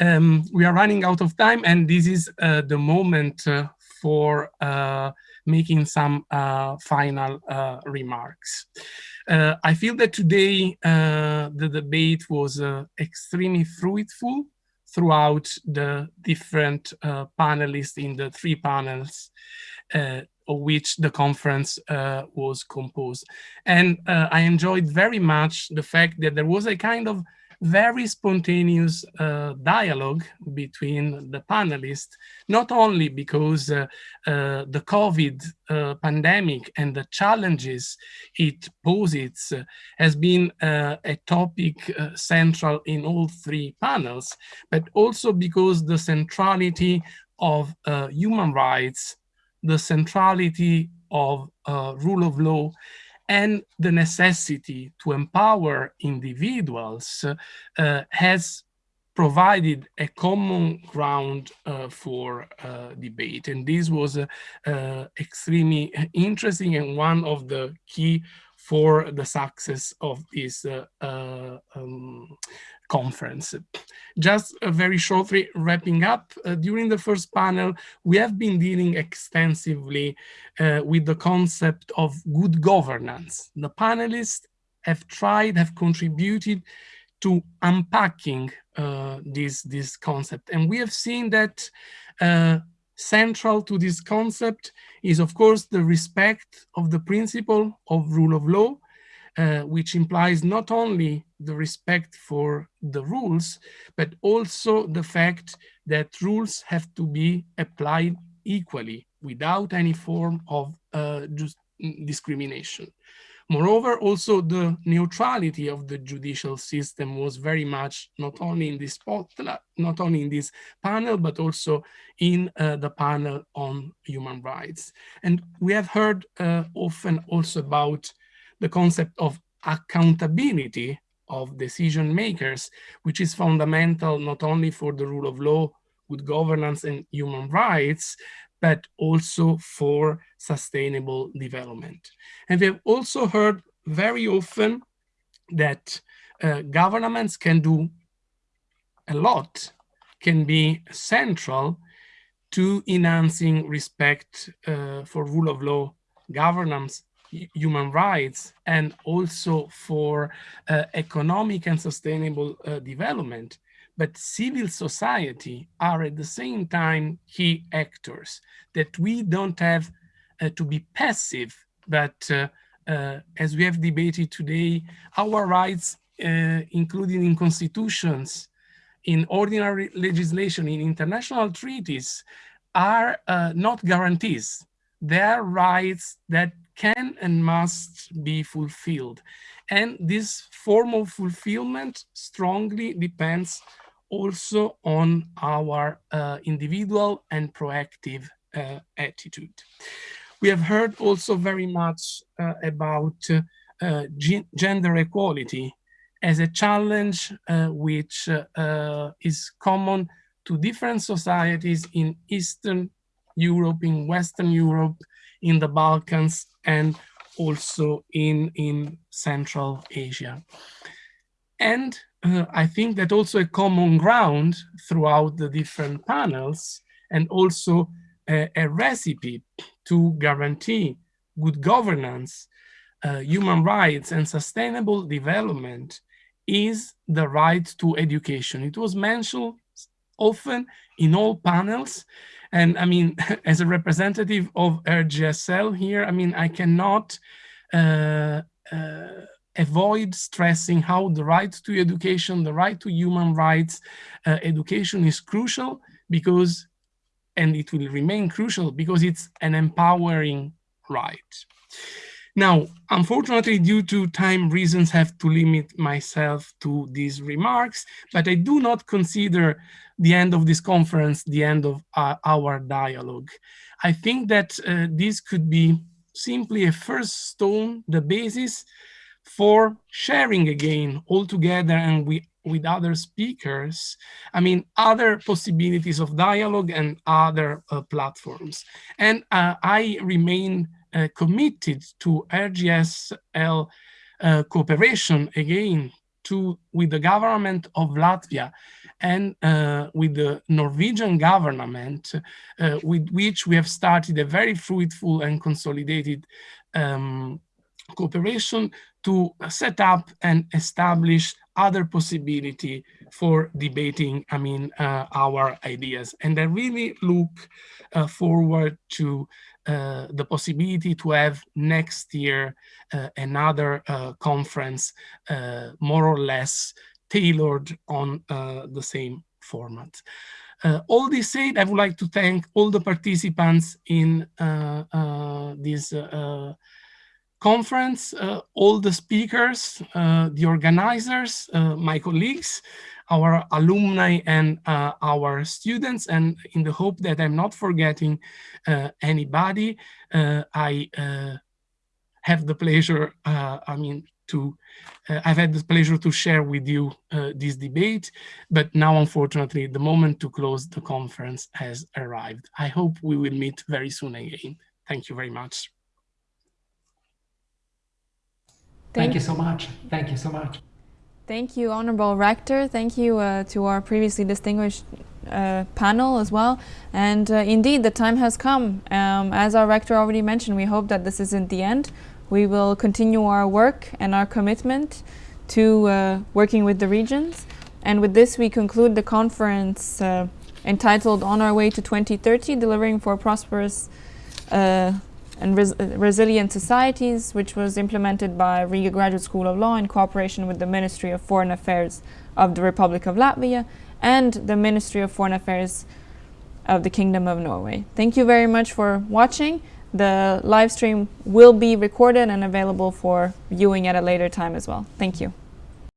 um, we are running out of time and this is uh, the moment uh, for uh, making some uh, final uh, remarks. Uh, I feel that today the debate was extremely fruitful throughout the different panelists in the three panels of which the conference was composed. And I enjoyed very much the fact that there was a kind of very spontaneous uh, dialogue between the panelists, not only because uh, uh, the COVID uh, pandemic and the challenges it poses uh, has been uh, a topic central in all three panels, but also because the centrality of human rights, the centrality of rule of law and the necessity to empower individuals uh, has provided a common ground uh, for uh, debate. And this was uh, uh, extremely interesting and one of the key for the success of this uh, um, conference. Just uh, very shortly wrapping up, uh, during the first panel, we have been dealing extensively uh, with the concept of good governance. The panelists have tried, have contributed to unpacking uh, this, this concept. And we have seen that uh, central to this concept is, of course, the respect of the principle of rule of law, uh, which implies not only the respect for the rules, but also the fact that rules have to be applied equally without any form of uh, just discrimination. Moreover, also the neutrality of the judicial system was very much not only in this not only in this panel, but also in uh, the panel on human rights. And we have heard uh, often also about the concept of accountability of decision makers, which is fundamental not only for the rule of law, good governance and human rights, but also for sustainable development. And we have also heard very often that uh, governments can do a lot, can be central to enhancing respect uh, for rule of law, governance, human rights and also for uh, economic and sustainable uh, development. But civil society are at the same time key actors that we don't have uh, to be passive, but uh, uh, as we have debated today, our rights, uh, including in constitutions, in ordinary legislation, in international treaties, are not guarantees. They are rights that can and must be fulfilled. And this form of fulfillment strongly depends also on our uh, individual and proactive uh, attitude. We have heard also very much uh, about uh, gender equality as a challenge uh, which uh, is common to different societies in Eastern Europe, in Western Europe, in the Balkans, and also in, in Central Asia. And uh, I think that also a common ground throughout the different panels and also a, a recipe to guarantee good governance, uh, human rights and sustainable development is the right to education. It was mentioned often in all panels and I mean, as a representative of RGSL here, I mean, I cannot uh, uh, avoid stressing how the right to education, the right to human rights, uh, education is crucial because, and it will remain crucial because it's an empowering right. Now, unfortunately, due to time reasons, have to limit myself to these remarks, but I do not consider the end of this conference the end of uh, our dialogue. I think that uh, this could be simply a first stone, the basis for sharing again all together and we, with other speakers, I mean, other possibilities of dialogue and other uh, platforms. And uh, I remain uh, committed to RGSL uh, cooperation again to with the government of Latvia and uh, with the Norwegian government, uh, with which we have started a very fruitful and consolidated um, cooperation to set up and establish other possibility for debating, I mean, uh, our ideas. And I really look uh, forward to uh, the possibility to have next year uh, another uh, conference uh, more or less tailored on the same format. all this said, I would like to thank all the participants in this conference, uh, all the speakers, uh, the organizers, uh, my colleagues, our alumni and uh, our students. And in the hope that I'm not forgetting uh, anybody, uh, I have the pleasure, I mean, to I've had the pleasure to share with you this debate, but now, unfortunately, the moment to close the conference has arrived. I hope we will meet very soon again. Thank you very much. Thank, Thank you so much. Thank you so much. Thank you, Honorable Rector. Thank you uh, to our previously distinguished uh, panel as well. And uh, indeed, the time has come. Um, as our Rector already mentioned, we hope that this isn't the end. We will continue our work and our commitment to uh, working with the regions. And with this, we conclude the conference uh, entitled On Our Way to 2030, Delivering for Prosperous uh, and res resilient societies, which was implemented by Riga Graduate School of Law in cooperation with the Ministry of Foreign Affairs of the Republic of Latvia and the Ministry of Foreign Affairs of the Kingdom of Norway. Thank you very much for watching. The live stream will be recorded and available for viewing at a later time as well. Thank you.